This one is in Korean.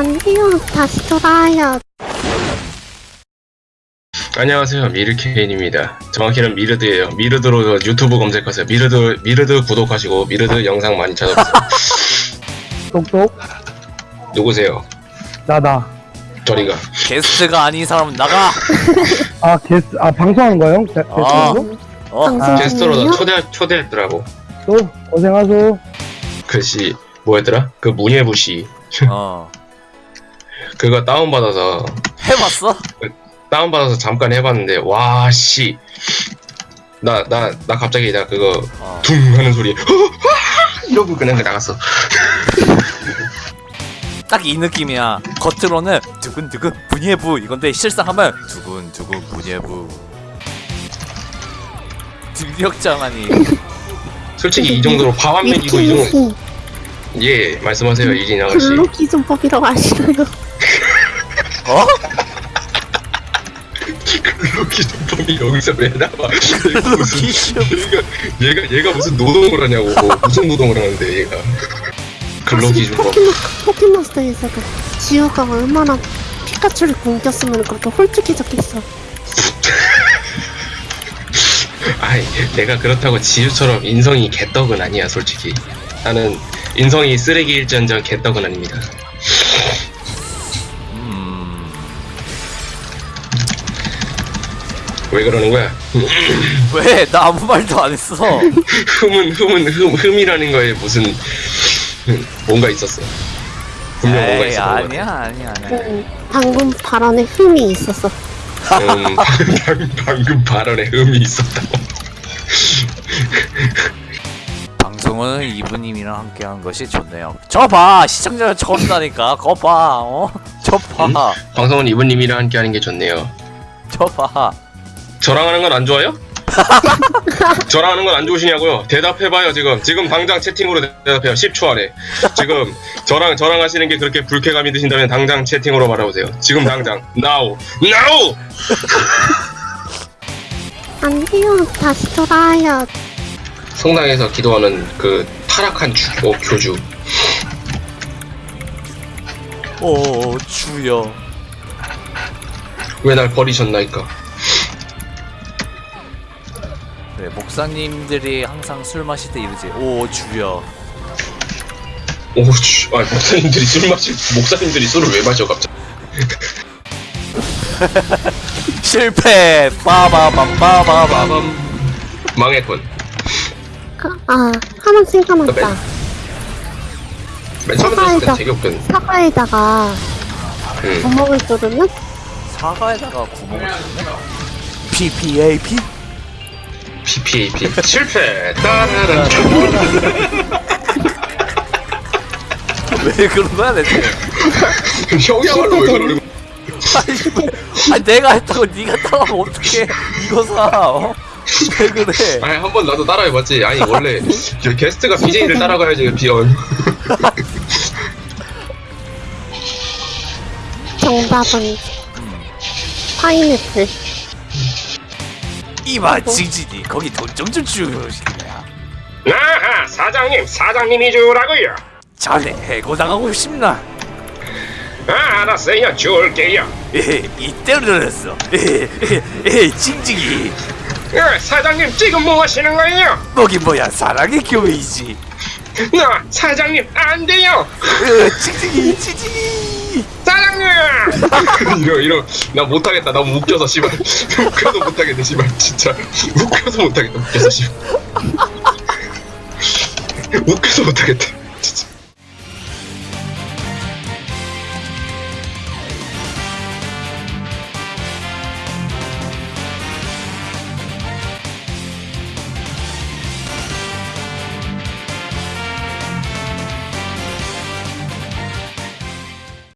안 돼요. 다시 돌아와요. 안녕하세요 미르케인입니다 정확히는 미르드예요 미르드로 유튜브 검색하세요 미르드 미르드 구독하시고 미르드 영상 많이 찾아보세요 똑똑 누구세요 나다 저리가 게스트가 아닌 사람은 나가. 아 게스트 아 방송하는 거요? 게- 아. 게스트로? 어? 방송 게스트로? 나 초대 초대했더라고 또 고생하소 글씨 뭐였더라 그 문예부시 어. 그거 다운받아서 해봤어? 다운받아서 잠깐 해봤는데 와 씨 나 나 나 갑자기 나 그거 어. 둥 하는 소리 이러고 그냥 나갔어 딱 이 느낌이야. 겉으로는 두근두근 분예부 이건데 실상 하면 두근두근 분예부. 들력장하니. 솔직히 이 정도로 밥한면 이거 이 정도 예 말씀하세요 이진 아가씨 근로기준법이라고 아시나요? 어? 근로기 준법이 여기서 왜 나와 기준. 얘가 얘가 얘가 무슨 노동을 하냐고 무슨 노동을 하는데 얘가 근로기 준법 포켓몬, 포켓몬스터에서도 지우가 얼마나 피카츄를 공겼으면 그렇게 홀쭉해졌겠어. 아이 내가 그렇다고 지유처럼 인성이 개떡은 아니야 솔직히 나는 인성이 쓰레기일전전 개떡은 아닙니다 왜 그러는 거야 왜? 나 아무 말도 안 했어. 흠은 흠은 흠 흠이라는 거에 무슨 흠, 뭔가 있었어 분명 뭔가 에이, 있었던 거 아니야, 아니야, 아니야. 음, 방금 발언에 흠이 있었어. 음, 방, 방금 발언에 흠이 있었다고 방송은 이브님이랑 함께하는 것이 좋네요. 저 봐, 시청자가 저런다니까. 거 봐, 어? 저 봐, 방송은 이분님이랑 함께 하는 게 좋네요 저 봐. 저랑 하는 건 안 좋아요? 저랑 하는 건 안 좋으시냐고요? 대답해봐요 지금 지금 당장 채팅으로 대답해요 10초 안에 지금 저랑 저랑 하시는 게 그렇게 불쾌감이 드신다면 당장 채팅으로 말해보세요 지금 당장 now now 안 돼요. 다시 돌아와요. 성당에서 기도하는 그 타락한 주, 어, 교주 오, 주여. 왜 날 버리셨나이까 그래, 목사님들이 항상 술 마실 때 이러지. 오, 주여. 오 주 아 목사님들이 술 마실 목사님들이 술을 왜 마셔 갑자기 실패! 빠바밤 빠바밤. 빠밤 망했군 아, 아 하나 생각났다. 맨 처음에 들었을 땐 되게 웃겼는데 사과에다가 응. 구멍을 뚫으면 사과에다가 구멍을 뚫네? PPAP? PPAP 실패 따라란 왜 그런 거야, 대체? 형야말로 왜 그러는 거야 아니, 왜- 아니, 내가 했다고 네가 따라하면 어떡해. 이거 사, 어? 왜 그래? 아니 한 번 나도 따라해봤지 아니 원래 저 게스트가 BJ를 따라가야지 비언 정답은 파인애플. 이봐, 징징이. 거기 돈 좀 좀 주시냐. 아하 사장님 사장님이 주라고요 자네 해고당하고 싶나? 아 알았어요 줄게요 에헤, 이때로 들었어. 에헤, 에헤, 에헤, 징징이. 아, 사장님 지금 뭐 하시는 거예요? 거긴 뭐야, 사랑의 교회이지. 나 사장님 안 돼요! 으, 징징이, 징징이. 사장님! 이러 이러. 나 못하겠다. 너무 웃겨서 씨발. 웃겨서 못하겠네 씨발. 진짜. 웃겨서 못하겠다. 웃겨서 씨발. 웃겨서 못하겠다